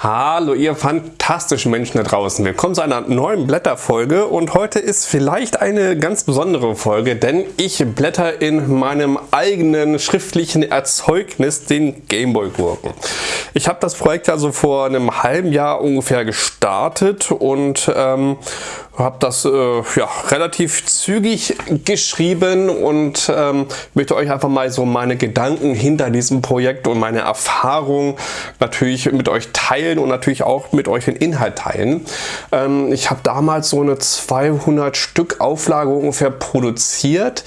Hallo ihr fantastischen Menschen da draußen. Willkommen zu einer neuen Blätterfolge und heute ist vielleicht eine ganz besondere Folge, denn ich blätter in meinem eigenen schriftlichen Erzeugnis, den Gameboy Gurken. Ich habe das Projekt also vor einem halben Jahr ungefähr gestartet und ähm, habe das äh, ja, relativ zügig geschrieben und ähm, möchte euch einfach mal so meine Gedanken hinter diesem Projekt und meine Erfahrungen natürlich mit euch teilen und natürlich auch mit euch den Inhalt teilen. Ähm, ich habe damals so eine 200 Stück Auflage ungefähr produziert.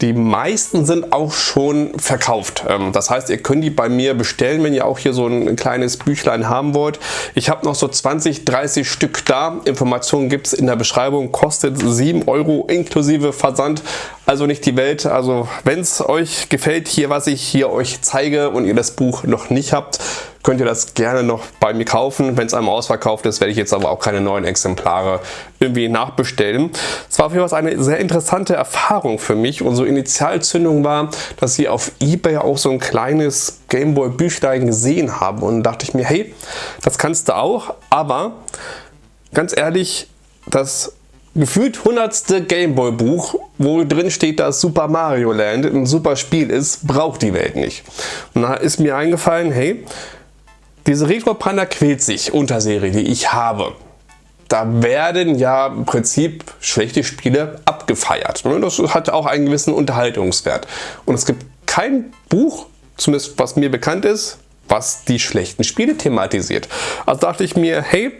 Die meisten sind auch schon verkauft. Ähm, das heißt, ihr könnt die bei mir bestellen, wenn ihr auch hier so ein kleines Büchlein haben wollt. Ich habe noch so 20, 30 Stück da. Informationen gibt es in der Beschreibung. Kostet 7 Euro inklusive Versand. Also nicht die Welt. Also wenn es euch gefällt, hier was ich hier euch zeige und ihr das Buch noch nicht habt, könnt ihr das gerne noch bei mir kaufen. Wenn es einmal ausverkauft ist, werde ich jetzt aber auch keine neuen Exemplare irgendwie nachbestellen. Es war auf jeden Fall eine sehr interessante Erfahrung für mich. Unsere Initialzündung war, dass ich auf Ebay auch so ein kleines Gameboy Büchlein gesehen habe und dachte ich mir, hey, das kannst du auch, aber ganz ehrlich, das gefühlt 100. Gameboy Buch, wo drin steht, dass Super Mario Land ein super Spiel ist, braucht die Welt nicht. Und da ist mir eingefallen, hey, diese Retro Panda quält sich Unterserie, die ich habe. Da werden ja im Prinzip schlechte Spiele abgefeiert. Ne? Das hat auch einen gewissen Unterhaltungswert. Und es gibt kein Buch, zumindest was mir bekannt ist, was die schlechten Spiele thematisiert. Also dachte ich mir, hey,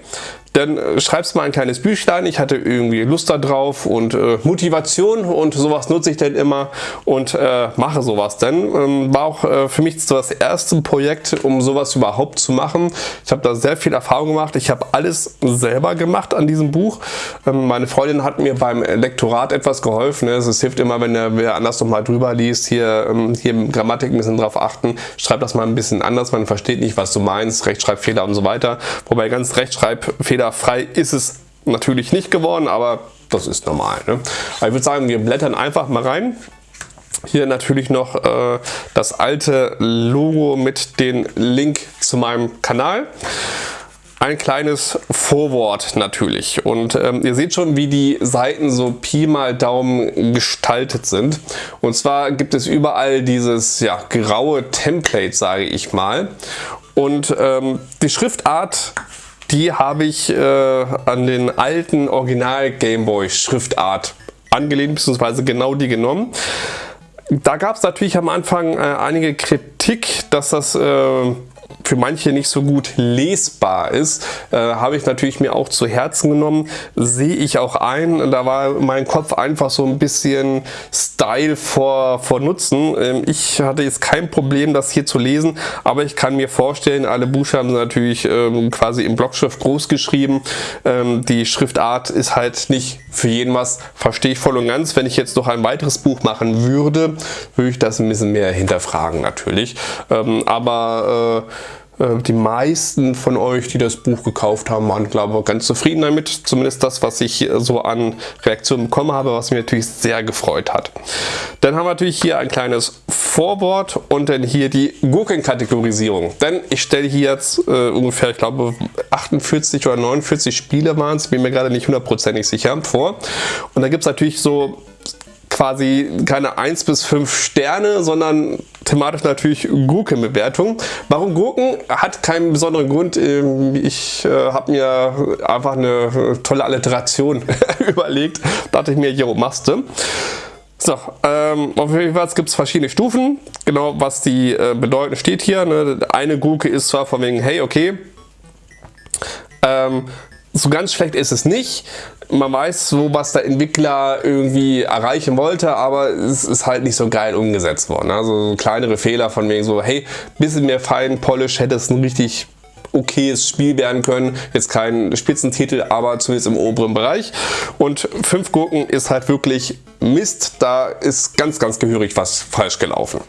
dann äh, schreibst mal ein kleines Büchlein. Ich hatte irgendwie Lust darauf und äh, Motivation und sowas nutze ich dann immer und äh, mache sowas dann. Ähm, war auch äh, für mich das erste Projekt, um sowas überhaupt zu machen. Ich habe da sehr viel Erfahrung gemacht. Ich habe alles selber gemacht an diesem Buch. Ähm, meine Freundin hat mir beim Lektorat etwas geholfen. Ne? Es hilft immer, wenn der, wer anders nochmal drüber liest, hier, ähm, hier Grammatik ein bisschen drauf achten. Schreib das mal ein bisschen anders. Man versteht nicht, was du meinst. Rechtschreibfehler und so weiter. Wobei ganz Rechtschreibfehler fehlerfrei ist es natürlich nicht geworden, aber das ist normal. Ne? Aber ich würde sagen, wir blättern einfach mal rein. Hier natürlich noch äh, das alte Logo mit dem Link zu meinem Kanal. Ein kleines Vorwort natürlich und ähm, ihr seht schon wie die Seiten so Pi mal Daumen gestaltet sind und zwar gibt es überall dieses ja, graue Template sage ich mal und ähm, die Schriftart die habe ich äh, an den alten Original Gameboy Schriftart angelehnt, beziehungsweise genau die genommen. Da gab es natürlich am Anfang äh, einige Kritik, dass das äh, für manche nicht so gut lesbar ist, äh, habe ich natürlich mir auch zu Herzen genommen, sehe ich auch ein. Da war mein Kopf einfach so ein bisschen Style vor, vor Nutzen. Ähm, ich hatte jetzt kein Problem, das hier zu lesen, aber ich kann mir vorstellen, alle Buchstaben sind natürlich ähm, quasi in Blockschrift groß geschrieben. Ähm, die Schriftart ist halt nicht für jeden was, verstehe ich voll und ganz. Wenn ich jetzt noch ein weiteres Buch machen würde, würde ich das ein bisschen mehr hinterfragen natürlich. Ähm, aber äh, die meisten von euch, die das Buch gekauft haben, waren glaube ich ganz zufrieden damit. Zumindest das, was ich so an Reaktionen bekommen habe, was mich natürlich sehr gefreut hat. Dann haben wir natürlich hier ein kleines Vorwort und dann hier die Gurkenkategorisierung. Denn ich stelle hier jetzt äh, ungefähr, ich glaube 48 oder 49 Spiele waren es, bin mir gerade nicht hundertprozentig sicher, vor. Und da gibt es natürlich so quasi keine 1 bis 5 Sterne, sondern thematisch natürlich Gurkenbewertung. Warum Gurken? Hat keinen besonderen Grund. Ähm, ich äh, habe mir einfach eine tolle Alliteration überlegt. Dachte ich mir, jo, machst du. So, ähm, auf jeden Fall gibt es verschiedene Stufen. Genau, was die äh, bedeuten, steht hier. Ne? Eine Gurke ist zwar von wegen, hey, okay, ähm, so ganz schlecht ist es nicht. Man weiß so, was der Entwickler irgendwie erreichen wollte, aber es ist halt nicht so geil umgesetzt worden. Also so kleinere Fehler von wegen so, hey, bisschen mehr Fein Polish hätte es ein richtig okayes Spiel werden können. Jetzt kein Spitzentitel, aber zumindest im oberen Bereich. Und fünf Gurken ist halt wirklich Mist. Da ist ganz, ganz gehörig was falsch gelaufen.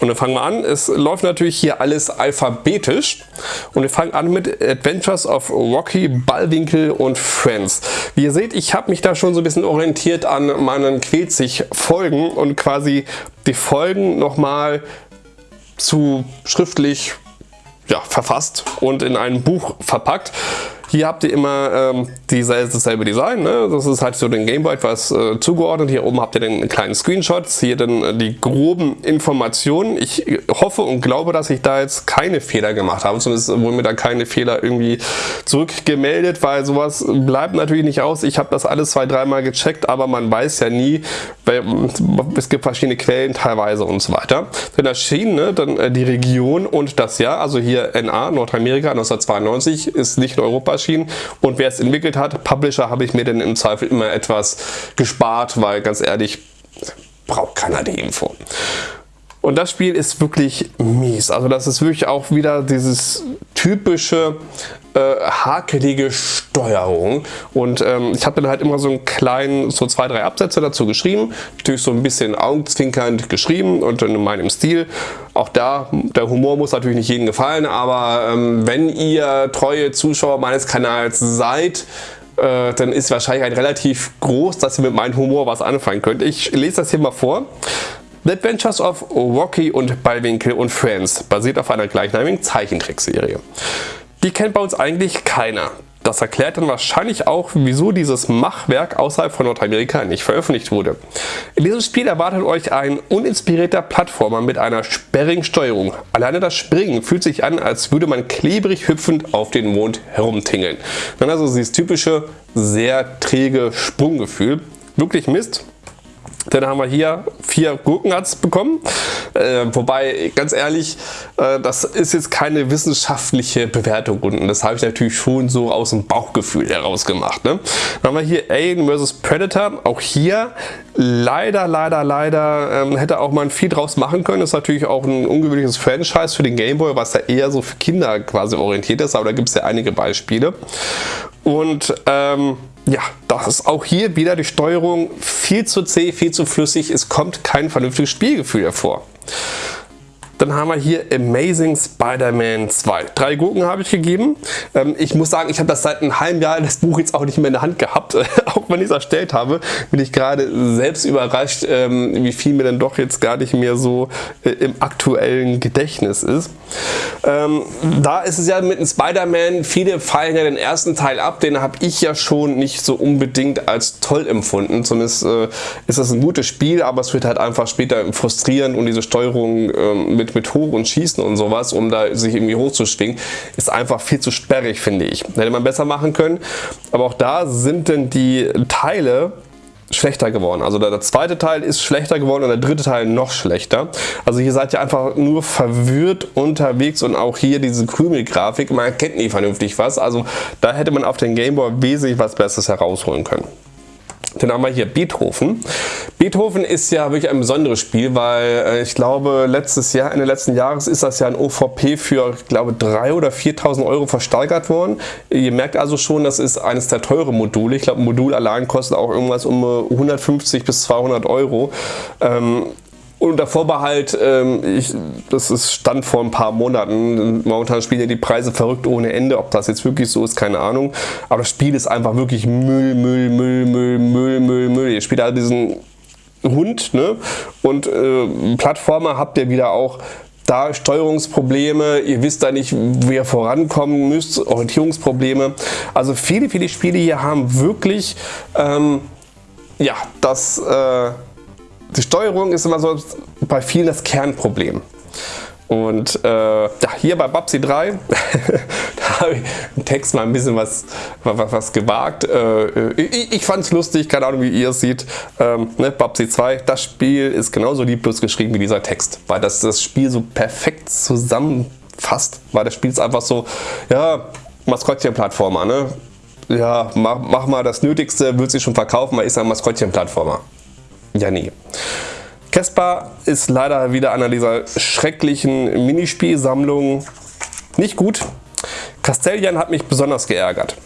Und dann fangen wir an. Es läuft natürlich hier alles alphabetisch. Und wir fangen an mit Adventures of Rocky, Ballwinkel und Friends. Wie ihr seht, ich habe mich da schon so ein bisschen orientiert an meinen Quälzig Folgen und quasi die Folgen nochmal zu schriftlich ja, verfasst und in ein Buch verpackt. Hier habt ihr immer ähm, dasselbe Design. Ne? Das ist halt so den Gameboy etwas äh, zugeordnet. Hier oben habt ihr den kleinen Screenshot. Hier dann äh, die groben Informationen. Ich hoffe und glaube, dass ich da jetzt keine Fehler gemacht habe. Zumindest wurden mir da keine Fehler irgendwie zurückgemeldet, weil sowas bleibt natürlich nicht aus. Ich habe das alles zwei, dreimal gecheckt, aber man weiß ja nie, weil es gibt verschiedene Quellen teilweise und so weiter. Dann erschienen ne, dann äh, die Region und das Jahr. Also hier NA, Nordamerika 1992, ist nicht in Europa erschienen und wer es entwickelt hat, Publisher, habe ich mir dann im Zweifel immer etwas gespart, weil ganz ehrlich, braucht keiner die Info. Und das Spiel ist wirklich mies. Also das ist wirklich auch wieder dieses typische äh, hakelige Steuerung. Und ähm, ich habe dann halt immer so einen kleinen, so zwei, drei Absätze dazu geschrieben. Natürlich so ein bisschen augenzwinkernd geschrieben und in meinem Stil. Auch da, der Humor muss natürlich nicht jedem gefallen, aber ähm, wenn ihr treue Zuschauer meines Kanals seid, äh, dann ist wahrscheinlich ein relativ groß, dass ihr mit meinem Humor was anfangen könnt. Ich lese das hier mal vor. The Adventures of Rocky und Ballwinkel und Friends basiert auf einer gleichnamigen Zeichentrickserie. Die kennt bei uns eigentlich keiner. Das erklärt dann wahrscheinlich auch, wieso dieses Machwerk außerhalb von Nordamerika nicht veröffentlicht wurde. In diesem Spiel erwartet euch ein uninspirierter Plattformer mit einer sperrigen Steuerung. Alleine das Springen fühlt sich an, als würde man klebrig hüpfend auf den Mond herumtingeln. Dann also dieses typische, sehr träge Sprunggefühl. Wirklich Mist. Dann haben wir hier vier Gurkenharz bekommen. Äh, wobei, ganz ehrlich, äh, das ist jetzt keine wissenschaftliche Bewertung und das habe ich natürlich schon so aus dem Bauchgefühl heraus gemacht. Ne? Dann haben wir hier Alien vs. Predator. Auch hier leider, leider, leider ähm, hätte auch man viel draus machen können. Das ist natürlich auch ein ungewöhnliches Franchise für den Gameboy, was ja eher so für Kinder quasi orientiert ist, aber da gibt es ja einige Beispiele. Und ähm, ja, das ist auch hier wieder die Steuerung viel zu zäh, viel zu flüssig. Es kommt kein vernünftiges Spielgefühl hervor. Dann haben wir hier Amazing Spider-Man 2. Drei Gurken habe ich gegeben. Ähm, ich muss sagen, ich habe das seit einem halben Jahr das Buch jetzt auch nicht mehr in der Hand gehabt. auch wenn ich es erstellt habe, bin ich gerade selbst überrascht, ähm, wie viel mir dann doch jetzt gar nicht mehr so äh, im aktuellen Gedächtnis ist. Ähm, da ist es ja mit Spider-Man, viele fallen ja den ersten Teil ab, den habe ich ja schon nicht so unbedingt als toll empfunden. Zumindest äh, ist das ein gutes Spiel, aber es wird halt einfach später frustrierend und diese Steuerung mit mit, mit Hoch und Schießen und sowas, um da sich irgendwie hochzuschwingen, ist einfach viel zu sperrig, finde ich. Hätte man besser machen können. Aber auch da sind denn die Teile schlechter geworden. Also der, zweite Teil ist schlechter geworden und der dritte Teil noch schlechter. Also hier seid ihr einfach nur verwirrt unterwegs und auch hier diese Krümelgrafik, man erkennt nie vernünftig was. Also da hätte man auf den Gameboy wesentlich was Besseres herausholen können. Dann haben wir hier Beethoven. Beethoven ist ja wirklich ein besonderes Spiel, weil äh, ich glaube letztes Jahr, Ende letzten Jahres ist das ja ein OVP für, ich glaube, 3.000 oder 4.000 Euro versteigert worden. Ihr merkt also schon, das ist eines der teuren Module. Ich glaube, ein Modul allein kostet auch irgendwas um 150 bis 200 Euro. Ähm, unter Vorbehalt, ähm, ich, das ist stand vor ein paar Monaten, momentan spielen ja die Preise verrückt ohne Ende, ob das jetzt wirklich so ist, keine Ahnung. Aber das Spiel ist einfach wirklich Müll, Müll, Müll, Müll, Müll, Müll, Müll. Ihr spielt halt diesen Hund ne? und äh, Plattformer habt ihr wieder auch da Steuerungsprobleme, ihr wisst da nicht, wie ihr vorankommen müsst, Orientierungsprobleme. Also viele, viele Spiele hier haben wirklich ähm, ja, das... Äh, die Steuerung ist immer so bei vielen das Kernproblem. Und äh, hier bei Babsi 3, da habe ich im Text mal ein bisschen was, was, was gewagt. Äh, ich ich fand es lustig, keine Ahnung wie ihr es seht. Ähm, ne, Babsi 2, das Spiel ist genauso lieblos geschrieben wie dieser Text, weil das das Spiel so perfekt zusammenfasst. Weil das Spiel ist einfach so, ja, Maskottchen-Plattformer, ne? Ja, mach, mach mal das Nötigste, wird sich schon verkaufen, weil ist ein Maskottchen-Plattformer. Ja, nie. Caspar ist leider wieder einer dieser schrecklichen Minispielsammlungen. Nicht gut. Castellian hat mich besonders geärgert.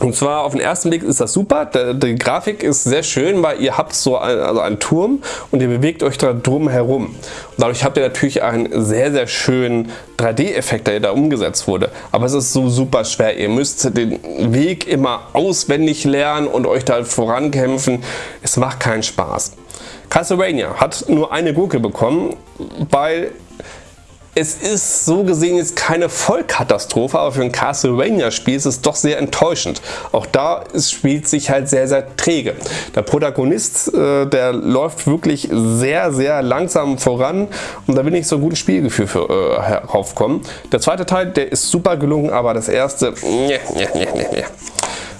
Und zwar auf den ersten Blick ist das super, die Grafik ist sehr schön, weil ihr habt so ein, also einen Turm und ihr bewegt euch da drum herum. Und dadurch habt ihr natürlich einen sehr, sehr schönen 3D-Effekt, der da umgesetzt wurde. Aber es ist so super schwer. Ihr müsst den Weg immer auswendig lernen und euch da vorankämpfen. Es macht keinen Spaß. Castlevania hat nur eine Gurke bekommen, weil es ist so gesehen jetzt keine Vollkatastrophe, aber für ein Castlevania-Spiel ist es doch sehr enttäuschend. Auch da spielt sich halt sehr, sehr träge. Der Protagonist, äh, der läuft wirklich sehr, sehr langsam voran und da will nicht so ein gutes Spielgefühl für, äh, heraufkommen. Der zweite Teil, der ist super gelungen, aber das erste, nee, nee, nee, nee.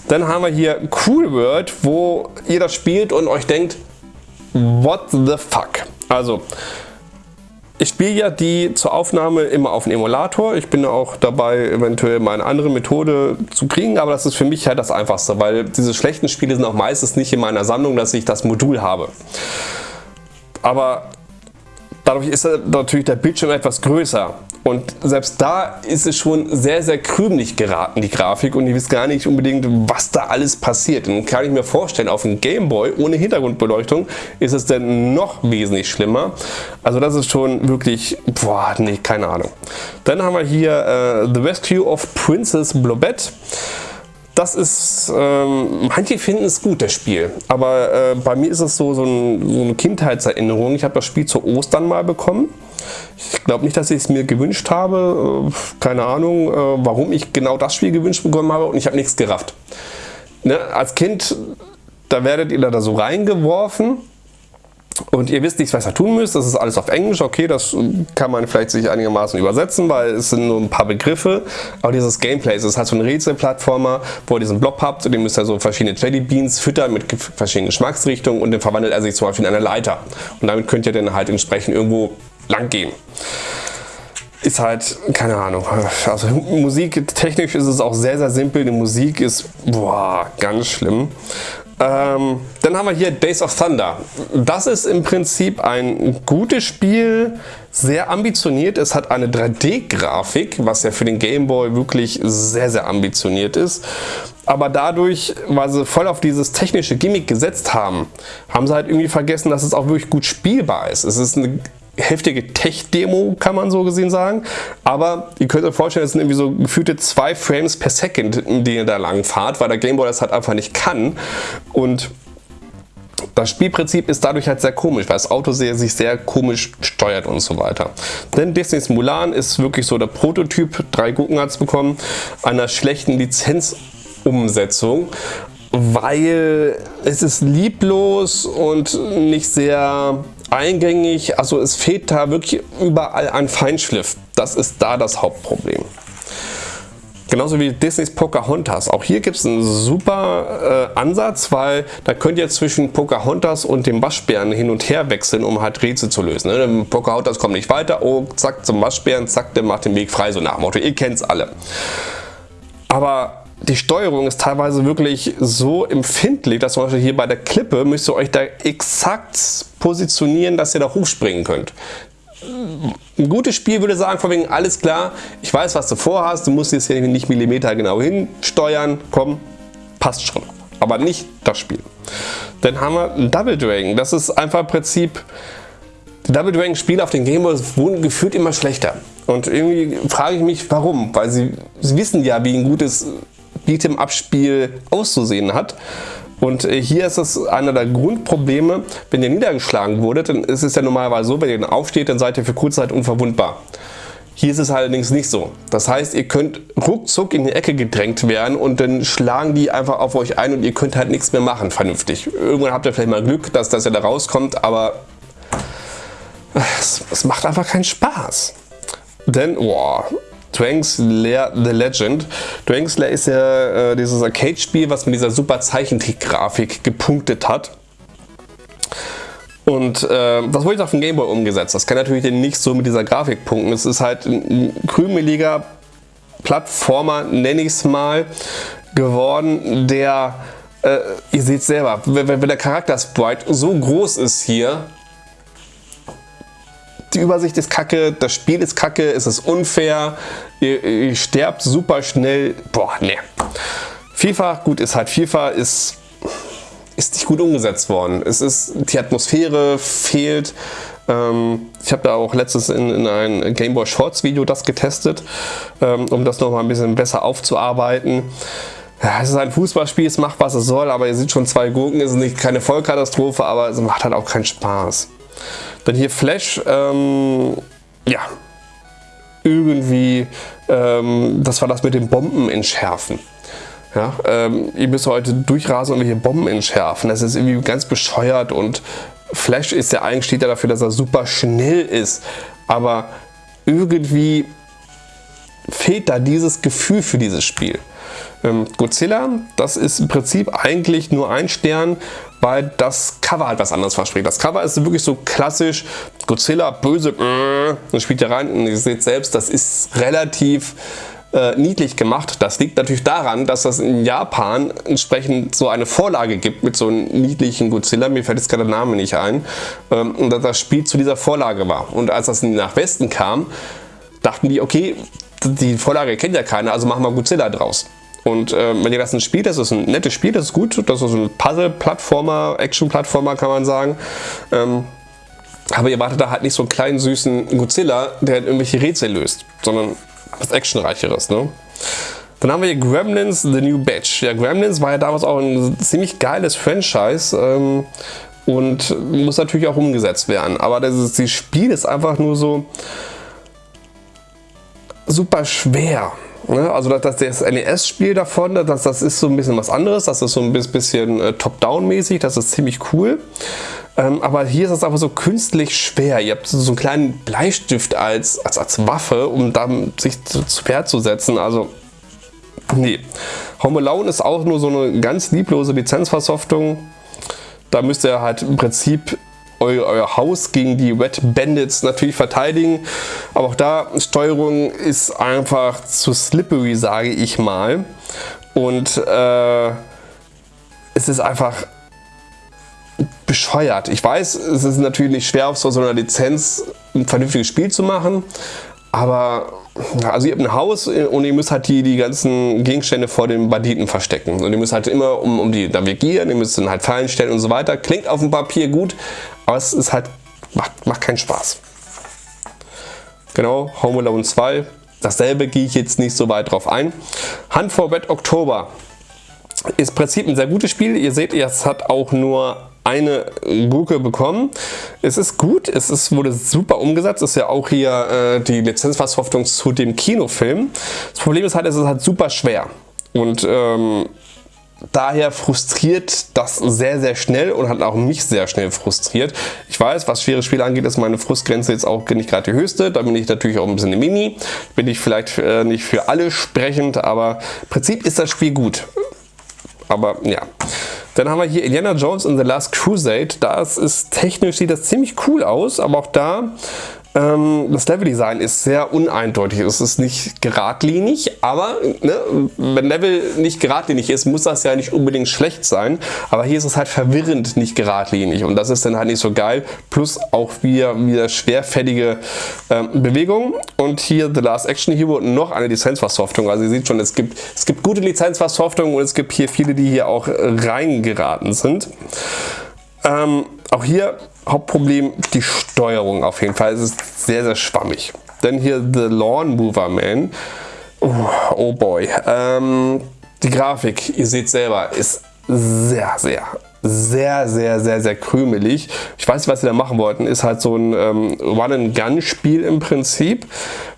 Dann haben wir hier Cool World, wo ihr das spielt und euch denkt, what the fuck? Also, ich spiele ja die zur Aufnahme immer auf dem Emulator. Ich bin auch dabei, eventuell mal eine andere Methode zu kriegen, aber das ist für mich halt das Einfachste, weil diese schlechten Spiele sind auch meistens nicht in meiner Sammlung, dass ich das Modul habe. Aber dadurch ist natürlich der Bildschirm etwas größer und selbst da ist es schon sehr, sehr krümelig geraten, die Grafik. Und ihr wisst gar nicht unbedingt, was da alles passiert. Und kann ich mir vorstellen, auf einem Gameboy ohne Hintergrundbeleuchtung ist es dann noch wesentlich schlimmer. Also das ist schon wirklich, boah, nee, keine Ahnung. Dann haben wir hier äh, The Rescue of Princess Blobette. Das ist, ähm, manche finden es gut, das Spiel. Aber äh, bei mir ist es so, so, ein, so eine Kindheitserinnerung. Ich habe das Spiel zu Ostern mal bekommen. Ich glaube nicht, dass ich es mir gewünscht habe. Äh, keine Ahnung, äh, warum ich genau das Spiel gewünscht bekommen habe und ich habe nichts gerafft. Ne? Als Kind, da werdet ihr da so reingeworfen und ihr wisst nicht, was ihr tun müsst. Das ist alles auf Englisch. Okay, das kann man vielleicht sich einigermaßen übersetzen, weil es sind nur ein paar Begriffe. Aber dieses Gameplay, es ist halt so ein Rätselplattformer, wo ihr diesen Blob habt und den müsst ihr so verschiedene Jellybeans füttern mit verschiedenen Geschmacksrichtungen und dann verwandelt er sich zum Beispiel in eine Leiter. Und damit könnt ihr dann halt entsprechend irgendwo lang gehen. Ist halt, keine Ahnung, also Musik, technisch ist es auch sehr, sehr simpel. Die Musik ist, boah, ganz schlimm. Ähm, dann haben wir hier Days of Thunder. Das ist im Prinzip ein gutes Spiel, sehr ambitioniert. Es hat eine 3D-Grafik, was ja für den Game Boy wirklich sehr, sehr ambitioniert ist. Aber dadurch, weil sie voll auf dieses technische Gimmick gesetzt haben, haben sie halt irgendwie vergessen, dass es auch wirklich gut spielbar ist. Es ist eine heftige Tech-Demo, kann man so gesehen sagen. Aber ihr könnt euch vorstellen, es sind irgendwie so gefühlte zwei Frames per Second, in denen ihr da lang fahrt, weil der Gameboy das halt einfach nicht kann. Und das Spielprinzip ist dadurch halt sehr komisch, weil das Auto sehr, sich sehr komisch steuert und so weiter. Denn Disney's Mulan ist wirklich so der Prototyp, drei Gurken hat es bekommen, einer schlechten Lizenzumsetzung weil es ist lieblos und nicht sehr eingängig. Also es fehlt da wirklich überall ein Feinschliff. Das ist da das Hauptproblem. Genauso wie Disneys Pocahontas. Auch hier gibt es einen super äh, Ansatz, weil da könnt ihr zwischen Pocahontas und dem Waschbären hin und her wechseln, um halt Rätsel zu lösen. Ne? Pocahontas kommt nicht weiter, oh, zack zum Waschbären, zack, der macht den Weg frei, so nach dem Motto. Ihr kennt es alle. Aber die Steuerung ist teilweise wirklich so empfindlich, dass zum Beispiel hier bei der Klippe müsst ihr euch da exakt positionieren, dass ihr da hochspringen könnt. Ein gutes Spiel würde sagen, von wegen alles klar, ich weiß, was du vorhast, du musst jetzt hier nicht Millimeter genau hinsteuern, komm, passt schon. Aber nicht das Spiel. Dann haben wir Double Dragon. Das ist einfach im Prinzip, die Double Dragon Spiele auf den Game Boys wurden gefühlt immer schlechter. Und irgendwie frage ich mich, warum? Weil sie, sie wissen ja, wie ein gutes Beat'em-Up-Spiel auszusehen hat. Und äh, hier ist es einer der Grundprobleme, wenn ihr niedergeschlagen wurdet, dann ist es ja normalerweise so, wenn ihr dann aufsteht, dann seid ihr für kurze Zeit unverwundbar. Hier ist es allerdings nicht so. Das heißt, ihr könnt ruckzuck in die Ecke gedrängt werden und dann schlagen die einfach auf euch ein und ihr könnt halt nichts mehr machen vernünftig. Irgendwann habt ihr vielleicht mal Glück, dass das ja da rauskommt, aber es, es macht einfach keinen Spaß. Denn, boah, Dwanks Lair The Legend. Dwanks Lair ist ja äh, dieses Arcade-Spiel, was mit dieser super Zeichentrick-Grafik gepunktet hat. Und äh, das wurde jetzt auf dem Gameboy umgesetzt. Das kann natürlich nicht so mit dieser Grafik punkten. Es ist halt ein krümeliger Plattformer, nenne ich es mal, geworden, der, äh, ihr seht selber, wenn, wenn der Charakter-Sprite so groß ist hier, die Übersicht ist kacke, das Spiel ist kacke, es ist unfair, ihr, ihr sterbt super schnell. Boah, ne. FIFA, gut, ist halt FIFA, ist, ist nicht gut umgesetzt worden. Es ist, die Atmosphäre fehlt. Ähm, ich habe da auch letztes in, in ein Game Boy Shorts Video das getestet, ähm, um das nochmal ein bisschen besser aufzuarbeiten. Ja, es ist ein Fußballspiel, es macht was es soll, aber ihr seht schon zwei Gurken, es ist nicht keine Vollkatastrophe, aber es macht halt auch keinen Spaß. Dann hier Flash, ähm, ja, irgendwie, ähm, das war das mit den Bomben entschärfen. Ja, ähm, ihr müsst heute durchrasen und welche Bomben entschärfen. Das ist irgendwie ganz bescheuert und Flash ist ja eigentlich steht ja dafür, dass er super schnell ist. Aber irgendwie fehlt da dieses Gefühl für dieses Spiel. Ähm, Godzilla, das ist im Prinzip eigentlich nur ein Stern, weil das Cover halt was anderes verspricht. Das Cover ist wirklich so klassisch Godzilla, böse, äh, und spielt ja rein und ihr seht selbst, das ist relativ äh, niedlich gemacht. Das liegt natürlich daran, dass es in Japan entsprechend so eine Vorlage gibt mit so einem niedlichen Godzilla. Mir fällt jetzt gerade der Name nicht ein. Ähm, und dass das Spiel zu dieser Vorlage war. Und als das nach Westen kam, dachten die, okay, die Vorlage kennt ja keiner, also machen wir Godzilla draus. Und äh, wenn ihr das spielt, das ist ein nettes Spiel, das ist gut, das ist ein Puzzle-Plattformer, Action-Plattformer kann man sagen. Ähm, aber ihr wartet da halt nicht so einen kleinen süßen Godzilla, der halt irgendwelche Rätsel löst, sondern was Actionreicheres. Ne? Dann haben wir hier Gremlins The New Batch. Ja, Gremlins war ja damals auch ein ziemlich geiles Franchise ähm, und muss natürlich auch umgesetzt werden. Aber das, ist, das Spiel ist einfach nur so super schwer. Ne? Also das, das NES-Spiel davon, das, das ist so ein bisschen was anderes. Das ist so ein bisschen äh, Top-Down-mäßig. Das ist ziemlich cool. Ähm, aber hier ist es einfach so künstlich schwer. Ihr habt so einen kleinen Bleistift als, als, als Waffe, um dann sich zu, zu Pferd zu setzen. Also, nee. Home Alone ist auch nur so eine ganz lieblose Lizenzversoftung. Da müsst ihr halt im Prinzip euer, euer Haus gegen die Red Bandits natürlich verteidigen. Aber auch da, Steuerung ist einfach zu slippery, sage ich mal. Und äh, es ist einfach bescheuert. Ich weiß, es ist natürlich nicht schwer, auf so einer Lizenz ein vernünftiges Spiel zu machen, aber also ihr habt ein Haus und ihr müsst halt die, die ganzen Gegenstände vor den Banditen verstecken. Und ihr müsst halt immer um, um die navigieren, ihr müsst dann halt Fallen stellen und so weiter. Klingt auf dem Papier gut, aber es ist halt, macht, macht keinen Spaß. Genau, Home Alone 2. Dasselbe gehe ich jetzt nicht so weit drauf ein. Hunt for Red October ist im Prinzip ein sehr gutes Spiel. Ihr seht, es hat auch nur eine Gurke bekommen. Es ist gut, es ist, wurde super umgesetzt, es ist ja auch hier äh, die Lizenzversoftung zu dem Kinofilm. Das Problem ist halt, es ist halt super schwer und ähm, daher frustriert das sehr, sehr schnell und hat auch mich sehr schnell frustriert. Ich weiß, was schwere Spiele angeht, ist meine Frustgrenze jetzt auch nicht gerade die höchste. Da bin ich natürlich auch ein bisschen eine Mini. Bin ich vielleicht äh, nicht für alle sprechend, aber im Prinzip ist das Spiel gut. Aber ja. Dann haben wir hier Indiana Jones in The Last Crusade. Das ist technisch, sieht das ziemlich cool aus, aber auch da das Leveldesign ist sehr uneindeutig. Es ist nicht geradlinig, aber ne, wenn Level nicht geradlinig ist, muss das ja nicht unbedingt schlecht sein. Aber hier ist es halt verwirrend nicht geradlinig und das ist dann halt nicht so geil. Plus auch wieder, wieder schwerfällige ähm, Bewegungen. Und hier The Last Action Hero noch eine Lizenzversoftung. Also ihr seht schon, es gibt, es gibt gute Lizenzversoftungen und es gibt hier viele, die hier auch reingeraten sind. Ähm, auch hier Hauptproblem die Steuerung auf jeden Fall. Es ist sehr, sehr schwammig. Dann hier The Lawn Mover Man. Oh, oh boy. Ähm, die Grafik, ihr seht selber, ist sehr, sehr, sehr, sehr, sehr, sehr krümelig. Ich weiß nicht, was sie da machen wollten. Ist halt so ein ähm, Run-and-Gun-Spiel im Prinzip,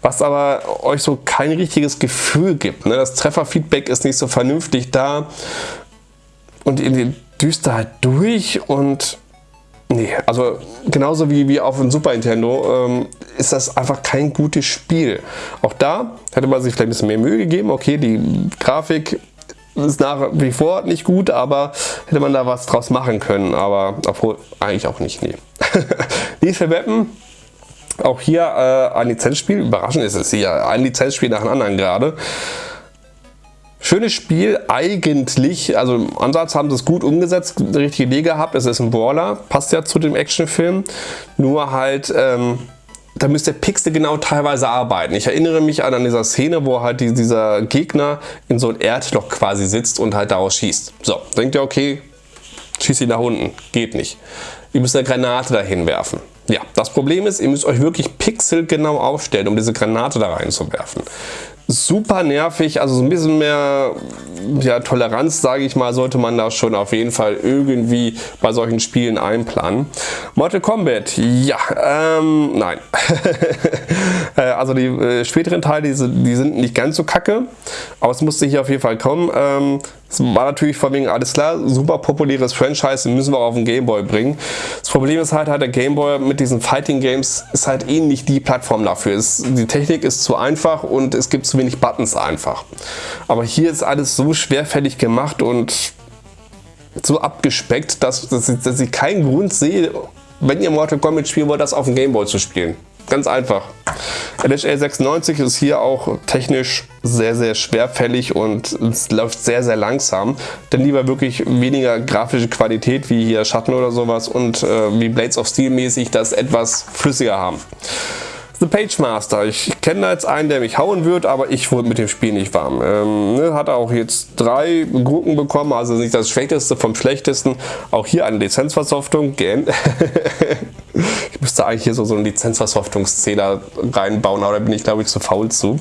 was aber euch so kein richtiges Gefühl gibt. Ne? Das Trefferfeedback ist nicht so vernünftig da und ihr düst da halt durch und Nee, also genauso wie, wie auf dem Super Nintendo ähm, ist das einfach kein gutes Spiel. Auch da hätte man sich vielleicht ein bisschen mehr Mühe gegeben. Okay, die Grafik ist nach wie vor nicht gut, aber hätte man da was draus machen können. Aber obwohl eigentlich auch nicht. Nee. Lethal Weapon, auch hier äh, ein Lizenzspiel. Überraschend ist es hier. Ein Lizenzspiel nach dem anderen gerade. Schönes Spiel eigentlich, also im Ansatz haben sie es gut umgesetzt, eine richtige Idee gehabt. Es ist ein Brawler, passt ja zu dem Actionfilm. Nur halt, ähm, da müsst ihr Pixel genau teilweise arbeiten. Ich erinnere mich an, an dieser Szene, wo halt die, dieser Gegner in so ein Erdloch quasi sitzt und halt daraus schießt. So, denkt ihr, okay, schießt ihn nach unten. Geht nicht. Ihr müsst eine Granate dahin werfen. Ja, das Problem ist, ihr müsst euch wirklich pixelgenau aufstellen, um diese Granate da reinzuwerfen. Super nervig, also so ein bisschen mehr ja, Toleranz, sage ich mal, sollte man da schon auf jeden Fall irgendwie bei solchen Spielen einplanen. Mortal Kombat, ja, ähm, nein. Äh, also die äh, späteren Teile, die, die, sind nicht ganz so kacke, aber es musste hier auf jeden Fall kommen. Ähm, es war natürlich von wegen, alles klar, super populäres Franchise, müssen wir auf den Gameboy bringen. Das Problem ist halt, halt der Gameboy mit diesen Fighting Games ist halt eh nicht die Plattform dafür. Es, die Technik ist zu einfach und es gibt zu wenig Buttons einfach. Aber hier ist alles so schwerfällig gemacht und so abgespeckt, dass, dass, ich, dass ich keinen Grund sehe, wenn ihr Mortal Kombat spielen wollt, das auf dem Gameboy zu spielen. Ganz einfach. LHA 96 ist hier auch technisch sehr, sehr schwerfällig und es läuft sehr, sehr langsam. Denn lieber wirklich weniger grafische Qualität wie hier Schatten oder sowas und äh, wie Blades of Steel mäßig das etwas flüssiger haben. The Page Master. Ich kenne da jetzt einen, der mich hauen wird, aber ich wurde mit dem Spiel nicht warm. Ähm, ne, hat auch jetzt drei Gurken bekommen, also nicht das Schlechteste vom Schlechtesten. Auch hier eine Lizenzversoftung. ich müsste eigentlich hier so, so einen Lizenzversoftungszähler reinbauen, aber da bin ich glaube ich zu faul zu.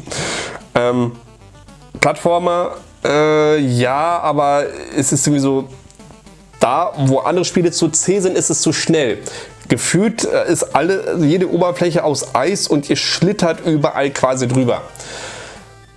Ähm, Plattformer, äh, ja, aber es ist irgendwie so, da wo andere Spiele zu zäh sind, ist es zu schnell. Gefühlt äh, ist alle, jede Oberfläche aus Eis und ihr schlittert überall quasi drüber.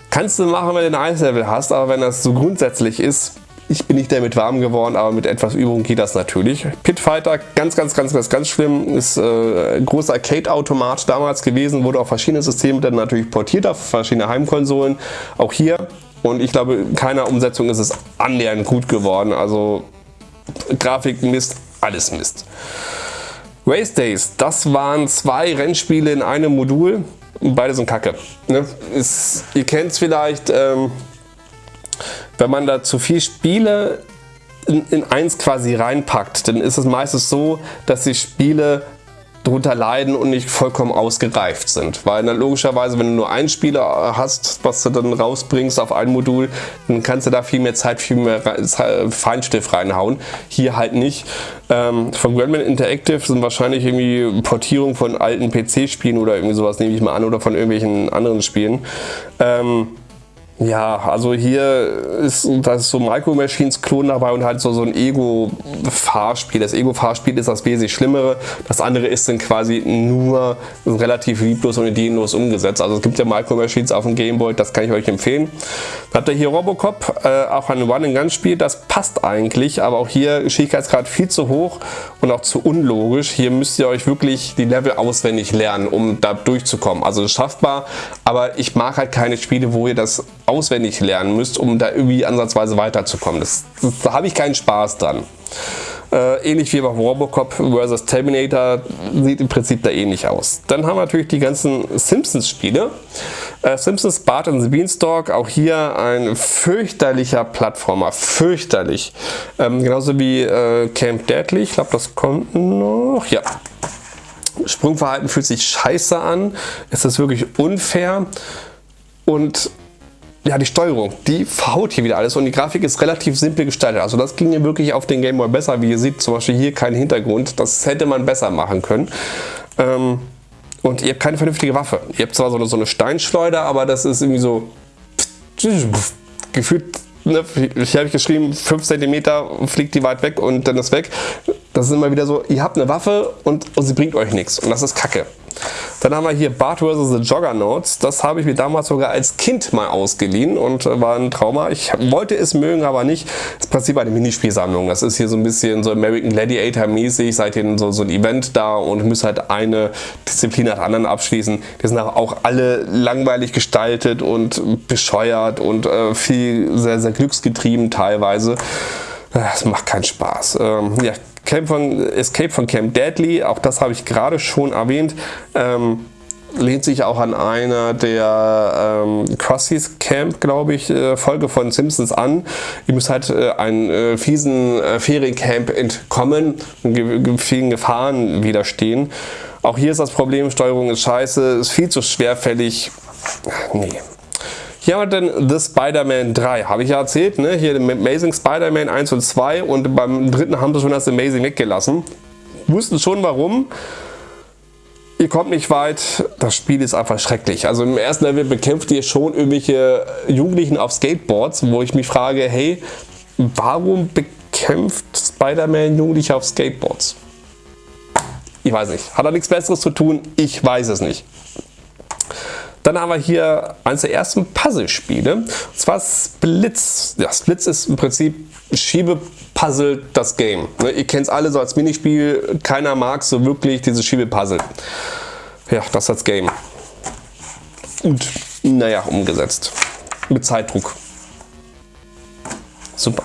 Kannst du machen, wenn du ein Eislevel hast, aber wenn das so grundsätzlich ist, ich bin nicht damit warm geworden, aber mit etwas Übung geht das natürlich. Pit Fighter, ganz, ganz, ganz, ganz, ganz schlimm. Ist äh, ein großer Arcade-Automat damals gewesen, wurde auf verschiedene Systeme dann natürlich portiert, auf verschiedene Heimkonsolen. Auch hier. Und ich glaube, keiner Umsetzung ist es annähernd gut geworden. Also Grafik Mist, alles Mist. Race Days, das waren zwei Rennspiele in einem Modul. Beide sind kacke. Ne? Ist, ihr kennt es vielleicht, ähm, wenn man da zu viel Spiele in, in eins quasi reinpackt, dann ist es meistens so, dass die Spiele drunter leiden und nicht vollkommen ausgereift sind. Weil dann logischerweise, wenn du nur einen Spieler hast, was du dann rausbringst auf ein Modul, dann kannst du da viel mehr Zeit, viel mehr Feinstift reinhauen. Hier halt nicht. Ähm, von Grandman Interactive sind wahrscheinlich irgendwie Portierung von alten PC-Spielen oder irgendwie sowas, nehme ich mal an, oder von irgendwelchen anderen Spielen. Ähm, ja, also hier ist, das ist so Micro Machines Klon dabei und halt so, so ein Ego-Fahrspiel. Das Ego-Fahrspiel ist das wesentlich Schlimmere. Das andere ist dann quasi nur relativ lieblos und ideenlos umgesetzt. Also es gibt ja Micro Machines auf dem Gameboy, das kann ich euch empfehlen. Dann habt ihr hier Robocop, äh, auch ein One-and-Gun-Spiel. Das passt eigentlich, aber auch hier Schwierigkeitsgrad viel zu hoch und auch zu unlogisch. Hier müsst ihr euch wirklich die Level auswendig lernen, um da durchzukommen. Also schaffbar, aber ich mag halt keine Spiele, wo ihr das auswendig lernen müsst, um da irgendwie ansatzweise weiterzukommen. Das, das, da habe ich keinen Spaß dran. Äh, ähnlich wie bei Robocop vs. Terminator sieht im Prinzip da ähnlich aus. Dann haben wir natürlich die ganzen Simpsons-Spiele. Äh, Simpsons Bart and the Beanstalk, auch hier ein fürchterlicher Plattformer, fürchterlich. Ähm, genauso wie äh, Camp Deadly, ich glaube das kommt noch, ja. Sprungverhalten fühlt sich scheiße an, es ist wirklich unfair und ja, die Steuerung, die verhaut hier wieder alles und die Grafik ist relativ simpel gestaltet. Also das ging ja wirklich auf den Game Boy besser. Wie ihr seht, zum Beispiel hier kein Hintergrund. Das hätte man besser machen können. Ähm, und ihr habt keine vernünftige Waffe. Ihr habt zwar so eine, so eine Steinschleuder, aber das ist irgendwie so gefühlt, ne, ich habe geschrieben, 5 cm fliegt die weit weg und dann ist weg. Das ist immer wieder so, ihr habt eine Waffe und, und sie bringt euch nichts und das ist kacke. Dann haben wir hier Bart vs. The Juggernauts. Das habe ich mir damals sogar als Kind mal ausgeliehen und äh, war ein Trauma. Ich wollte es mögen, aber nicht. Das ist Prinzip eine Minispielsammlung. Das ist hier so ein bisschen so American Gladiator mäßig. Seitdem so, so ein Event da und müsst halt eine Disziplin nach der anderen abschließen. Die sind auch alle langweilig gestaltet und bescheuert und äh, viel sehr, sehr glücksgetrieben teilweise. Das macht keinen Spaß. Ähm, ja, Camp von, Escape von Camp Deadly, auch das habe ich gerade schon erwähnt, ähm, lehnt sich auch an einer der ähm, Krusty's Camp, glaube ich, äh, Folge von Simpsons an. Ihr müsst halt äh, einen äh, fiesen äh, Feriencamp entkommen und ge vielen Gefahren widerstehen. Auch hier ist das Problem, Steuerung ist scheiße, ist viel zu schwerfällig. Nee, hier haben wir dann The Spider-Man 3, habe ich ja erzählt, ne? hier Amazing Spider-Man 1 und 2 und beim dritten haben sie schon das Amazing weggelassen. Wussten schon warum. ihr kommt nicht weit, das Spiel ist einfach schrecklich. Also im ersten Level bekämpft ihr schon irgendwelche Jugendlichen auf Skateboards, wo ich mich frage, hey, warum bekämpft Spider-Man Jugendliche auf Skateboards? Ich weiß nicht. Hat er nichts Besseres zu tun? Ich weiß es nicht. Dann haben wir hier eines der ersten Puzzlespiele. Und zwar Splits. Ja, Splits ist im Prinzip Schiebepuzzle das Game. Ne, ihr kennt es alle so als Minispiel. Keiner mag so wirklich dieses Schiebepuzzle. Ja, das als Game. Und naja, umgesetzt. Mit Zeitdruck. Super.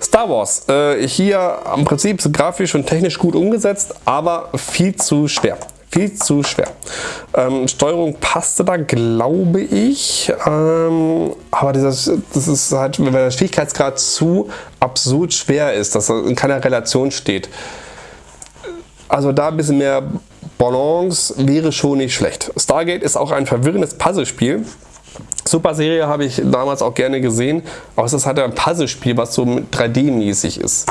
Star Wars, äh, hier im Prinzip grafisch und technisch gut umgesetzt, aber viel zu schwer. Viel zu schwer. Ähm, Steuerung passte da, glaube ich. Ähm, aber dieses, das ist halt, wenn der Schwierigkeitsgrad zu absurd schwer ist, dass er in keiner Relation steht. Also da ein bisschen mehr Balance wäre schon nicht schlecht. Stargate ist auch ein verwirrendes Puzzlespiel. Super Serie habe ich damals auch gerne gesehen, aber es ist halt ein Puzzlespiel, was so 3D-mäßig ist.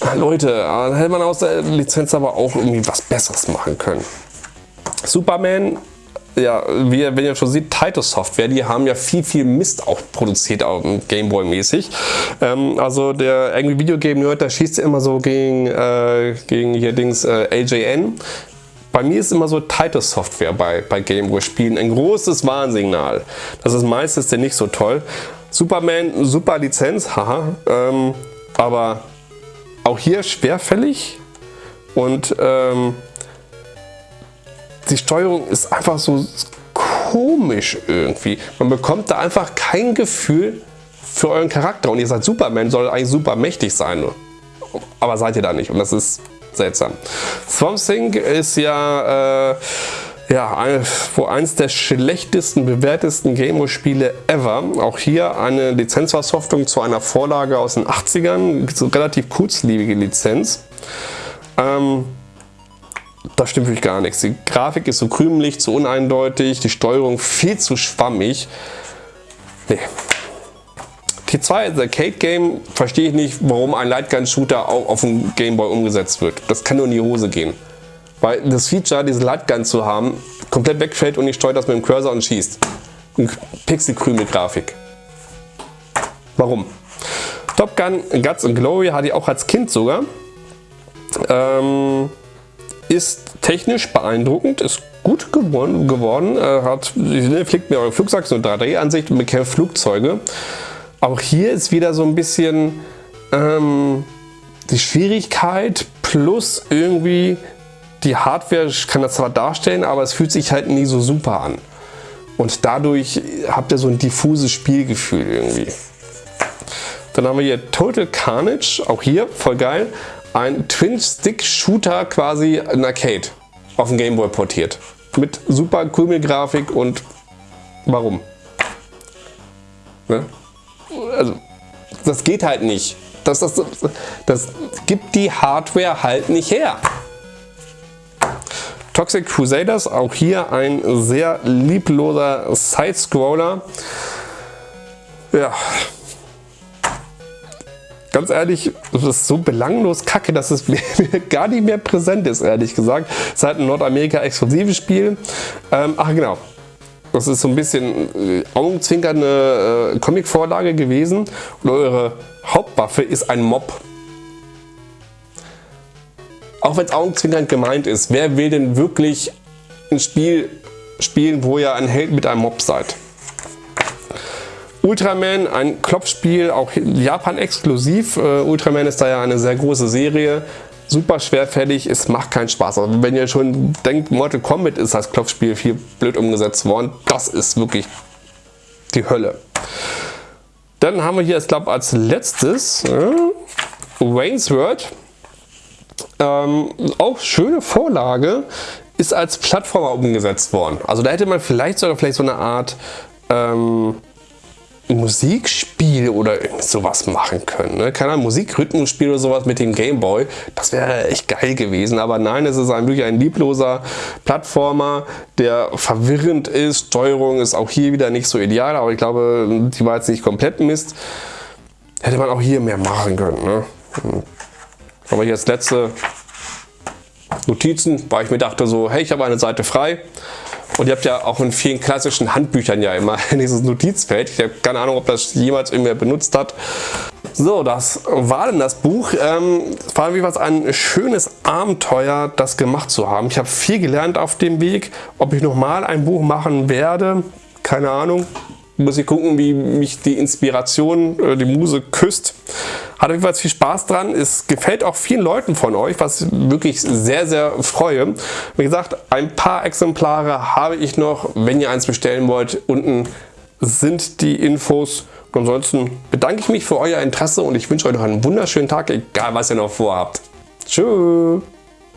Ah, Leute, da hätte man aus der Lizenz aber auch irgendwie was Besseres machen können. Superman, ja, wie, wenn ihr schon seht, Titus Software, die haben ja viel, viel Mist auch produziert, auch Gameboy mäßig. Ähm, also der irgendwie Videogame Nerd, der schießt immer so gegen, äh, gegen hier Dings äh, LJN. Bei mir ist immer so Titus Software bei, bei Gameboy Spielen ein großes Warnsignal. Das ist meistens nicht so toll. Superman, super Lizenz, haha, ähm, aber auch hier schwerfällig und ähm, die Steuerung ist einfach so komisch irgendwie. Man bekommt da einfach kein Gefühl für euren Charakter und ihr seid Superman, soll eigentlich super mächtig sein. Aber seid ihr da nicht und das ist seltsam. Swamp Thing ist ja, äh, ja ein, wohl eines der schlechtesten bewertesten Gameboy-Spiele ever. Auch hier eine Lizenzversoftung zu einer Vorlage aus den 80ern, so relativ kurzlebige Lizenz. Ähm, da stimmt wirklich gar nichts. Die Grafik ist so krümelig, zu uneindeutig, die Steuerung viel zu schwammig. Nee, T2 als Arcade-Game verstehe ich nicht, warum ein Lightgun-Shooter auch auf dem Gameboy umgesetzt wird. Das kann nur in die Hose gehen. Weil das Feature, diese Lightgun zu haben, komplett wegfällt und ich steuere das mit dem Cursor und schießt. Pixel-Krümel-Grafik. Warum? Top Gun Guts and Glory hatte ich auch als Kind sogar. Ähm, ist technisch beeindruckend, ist gut geworden, geworden äh, hat, fliegt mir eure Flugzeug, so 3D-Ansicht und bekämpft Flugzeuge. Auch hier ist wieder so ein bisschen ähm, die Schwierigkeit plus irgendwie die Hardware kann das zwar darstellen, aber es fühlt sich halt nie so super an. Und dadurch habt ihr so ein diffuses Spielgefühl irgendwie. Dann haben wir hier Total Carnage, auch hier voll geil. Ein Twin-Stick-Shooter quasi in Arcade auf dem Gameboy portiert. Mit super Krümelgrafik und warum? Ne? also das geht halt nicht. Das, das, das gibt die Hardware halt nicht her. Toxic Crusaders, auch hier ein sehr liebloser Side-Scroller. Ja, ganz ehrlich, das ist so belanglos kacke, dass es mir gar nicht mehr präsent ist, ehrlich gesagt. Es ist halt ein Nordamerika-exklusives Spiel. Ähm, ach genau, das ist so ein bisschen äh, augenzwinkernde äh, Comic-Vorlage gewesen. Und eure Hauptwaffe ist ein Mob. Auch wenn es augenzwinkernd gemeint ist, wer will denn wirklich ein Spiel spielen, wo ihr ein Held mit einem Mob seid? Ultraman, ein Klopfspiel, auch Japan exklusiv. Uh, Ultraman ist da ja eine sehr große Serie super schwerfällig, es macht keinen Spaß. Aber wenn ihr schon denkt, Mortal Kombat ist als Klopfspiel viel blöd umgesetzt worden, das ist wirklich die Hölle. Dann haben wir hier, ich glaube, als letztes äh, Wayne's World. Ähm, auch schöne Vorlage, ist als Plattformer umgesetzt worden. Also da hätte man vielleicht sogar vielleicht so eine Art ähm, Musikspiel oder sowas machen können. Ne? Keine Ahnung, Musikrhythmusspiel oder sowas mit dem Gameboy. Das wäre echt geil gewesen. Aber nein, es ist ein, wirklich ein liebloser Plattformer, der verwirrend ist. Steuerung ist auch hier wieder nicht so ideal, aber ich glaube, die war jetzt nicht komplett Mist. Hätte man auch hier mehr machen können. Ne? Aber das letzte Notizen, weil ich mir dachte so, hey, ich habe eine Seite frei. Und ihr habt ja auch in vielen klassischen Handbüchern ja immer dieses Notizfeld. Ich habe keine Ahnung, ob das jemals irgendwer benutzt hat. So, das war denn das Buch. Ähm, war wie was ein schönes Abenteuer, das gemacht zu haben. Ich habe viel gelernt auf dem Weg. Ob ich nochmal ein Buch machen werde, keine Ahnung. Muss ich gucken, wie mich die Inspiration, äh, die Muse küsst. Hat jedenfalls viel Spaß dran. Es gefällt auch vielen Leuten von euch, was ich wirklich sehr, sehr freue. Wie gesagt, ein paar Exemplare habe ich noch. Wenn ihr eins bestellen wollt, unten sind die Infos. ansonsten bedanke ich mich für euer Interesse und ich wünsche euch noch einen wunderschönen Tag, egal was ihr noch vorhabt. Tschüss.